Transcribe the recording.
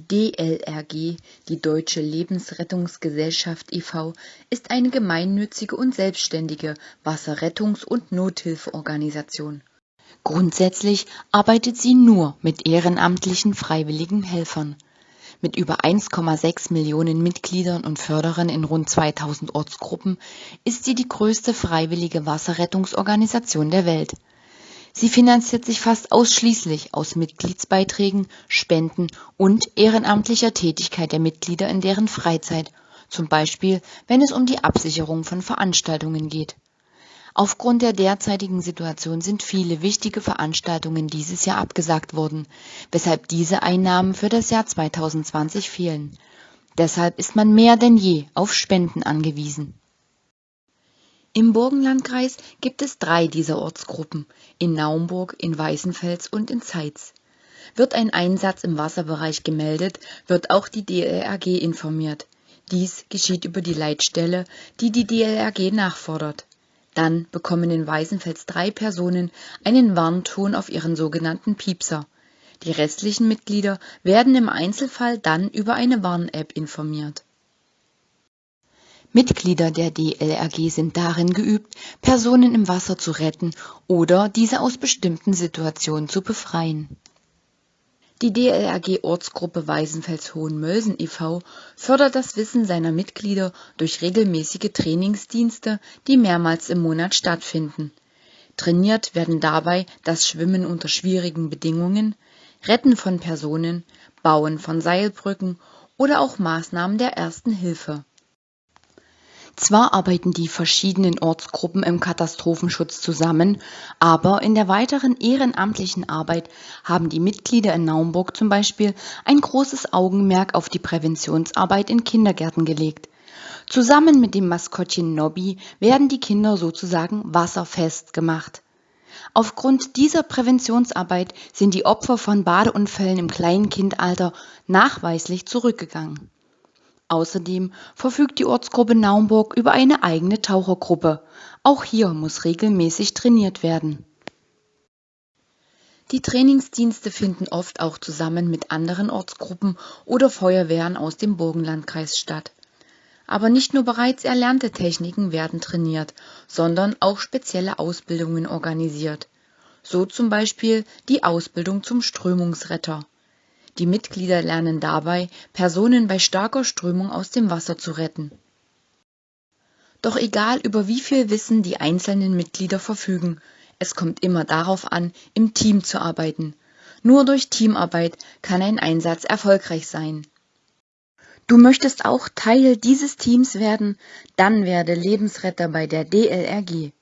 DLRG, die Deutsche Lebensrettungsgesellschaft e.V., ist eine gemeinnützige und selbstständige Wasserrettungs und Nothilfeorganisation. Grundsätzlich arbeitet sie nur mit ehrenamtlichen freiwilligen Helfern. Mit über 1,6 Millionen Mitgliedern und Förderern in rund 2000 Ortsgruppen ist sie die größte freiwillige Wasserrettungsorganisation der Welt Sie finanziert sich fast ausschließlich aus Mitgliedsbeiträgen, Spenden und ehrenamtlicher Tätigkeit der Mitglieder in deren Freizeit, zum Beispiel wenn es um die Absicherung von Veranstaltungen geht. Aufgrund der derzeitigen Situation sind viele wichtige Veranstaltungen dieses Jahr abgesagt worden, weshalb diese Einnahmen für das Jahr 2020 fehlen. Deshalb ist man mehr denn je auf Spenden angewiesen im Burgenlandkreis gibt es drei dieser Ortsgruppen, in Naumburg, in Weißenfels und in Zeitz. Wird ein Einsatz im Wasserbereich gemeldet, wird auch die DLRG informiert. Dies geschieht über die Leitstelle, die die DLRG nachfordert. Dann bekommen in Weißenfels drei Personen einen Warnton auf ihren sogenannten Piepser. Die restlichen Mitglieder werden im Einzelfall dann über eine Warn-App informiert Mitglieder der DLRG sind darin geübt, Personen im Wasser zu retten oder diese aus bestimmten Situationen zu befreien. Die DLRG Ortsgruppe Weißenfels-Hohenmölsen e.V. fördert das Wissen seiner Mitglieder durch regelmäßige Trainingsdienste, die mehrmals im Monat stattfinden. Trainiert werden dabei das Schwimmen unter schwierigen Bedingungen, Retten von Personen, Bauen von Seilbrücken oder auch Maßnahmen der Ersten Hilfe zwar arbeiten die verschiedenen Ortsgruppen im Katastrophenschutz zusammen, aber in der weiteren ehrenamtlichen Arbeit haben die Mitglieder in Naumburg zum Beispiel ein großes Augenmerk auf die Präventionsarbeit in Kindergärten gelegt. Zusammen mit dem Maskottchen Nobby werden die Kinder sozusagen wasserfest gemacht. Aufgrund dieser Präventionsarbeit sind die Opfer von Badeunfällen im Kleinkindalter nachweislich zurückgegangen Außerdem verfügt die Ortsgruppe Naumburg über eine eigene Tauchergruppe. Auch hier muss regelmäßig trainiert werden. Die Trainingsdienste finden oft auch zusammen mit anderen Ortsgruppen oder Feuerwehren aus dem Burgenlandkreis statt. Aber nicht nur bereits erlernte Techniken werden trainiert, sondern auch spezielle Ausbildungen organisiert. So zum Beispiel die Ausbildung zum Strömungsretter die Mitglieder lernen dabei, Personen bei starker Strömung aus dem Wasser zu retten. Doch egal über wie viel Wissen die einzelnen Mitglieder verfügen, es kommt immer darauf an, im Team zu arbeiten. Nur durch Teamarbeit kann ein Einsatz erfolgreich sein. Du möchtest auch Teil dieses Teams werden? Dann werde Lebensretter bei der DLRG.